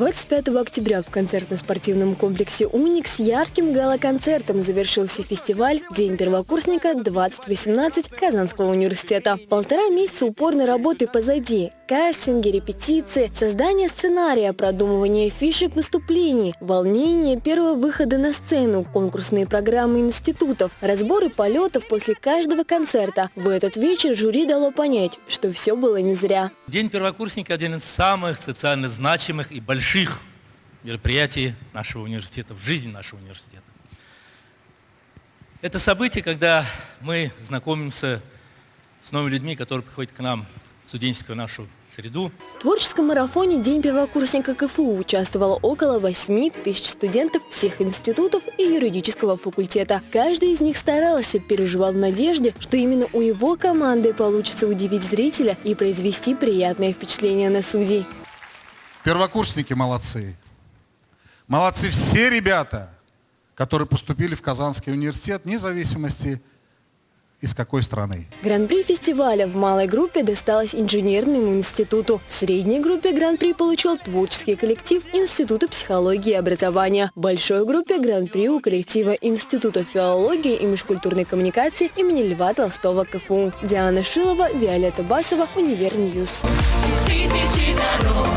25 октября в концертно-спортивном комплексе «Уникс» ярким гала-концертом завершился фестиваль «День первокурсника 2018» Казанского университета. Полтора месяца упорной работы позади. Кастинги, репетиции, создание сценария, продумывание фишек выступлений, волнение первого выхода на сцену, конкурсные программы институтов, разборы полетов после каждого концерта. В этот вечер жюри дало понять, что все было не зря. День первокурсника – один из самых социально значимых и больших мероприятий нашего университета, в жизни нашего университета. Это событие, когда мы знакомимся с новыми людьми, которые приходят к нам студенческую нашу среду. В творческом марафоне «День первокурсника КФУ» участвовало около 8 тысяч студентов всех институтов и юридического факультета. Каждый из них старался, переживал в надежде, что именно у его команды получится удивить зрителя и произвести приятное впечатление на судей. Первокурсники молодцы. Молодцы все ребята, которые поступили в Казанский университет, вне зависимости из какой страны. Гран-при фестиваля в малой группе досталось инженерному институту. В средней группе гран-при получил творческий коллектив Института психологии и образования. В большой группе гран-при у коллектива Института филологии и межкультурной коммуникации имени Льва Толстого КФУ. Диана Шилова, Виолетта Басова, Univer News. Тысячи дорог.